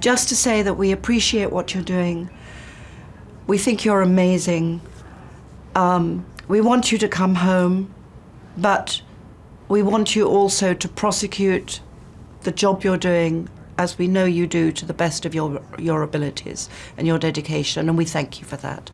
Just to say that we appreciate what you're doing. We think you're amazing. Um, we want you to come home, but we want you also to prosecute the job you're doing as we know you do to the best of your, your abilities and your dedication, and we thank you for that.